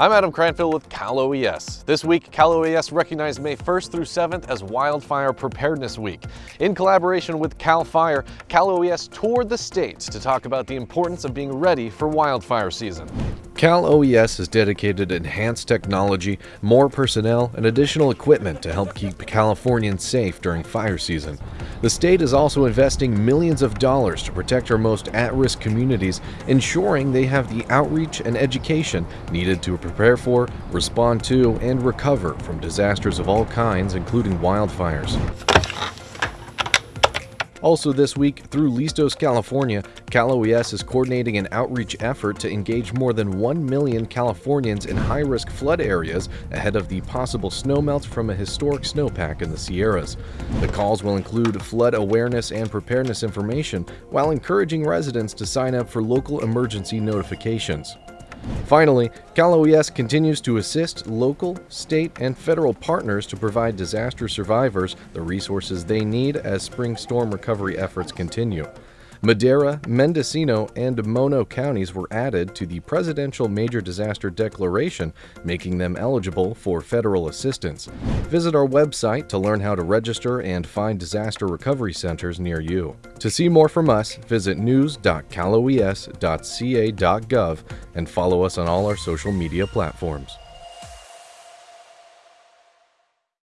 I'm Adam Cranfield with Cal OES. This week, Cal OES recognized May 1st through 7th as Wildfire Preparedness Week. In collaboration with CAL FIRE, Cal OES toured the states to talk about the importance of being ready for wildfire season. Cal OES has dedicated enhanced technology, more personnel, and additional equipment to help keep Californians safe during fire season. The state is also investing millions of dollars to protect our most at-risk communities, ensuring they have the outreach and education needed to prepare for, respond to, and recover from disasters of all kinds, including wildfires. Also this week, through Listos, California, Cal OES is coordinating an outreach effort to engage more than 1 million Californians in high-risk flood areas ahead of the possible snowmelt from a historic snowpack in the Sierras. The calls will include flood awareness and preparedness information, while encouraging residents to sign up for local emergency notifications. Finally, Cal OES continues to assist local, state, and federal partners to provide disaster survivors the resources they need as spring storm recovery efforts continue. Madera, Mendocino, and Mono counties were added to the Presidential Major Disaster Declaration, making them eligible for federal assistance. Visit our website to learn how to register and find disaster recovery centers near you. To see more from us, visit news.caloes.ca.gov and follow us on all our social media platforms.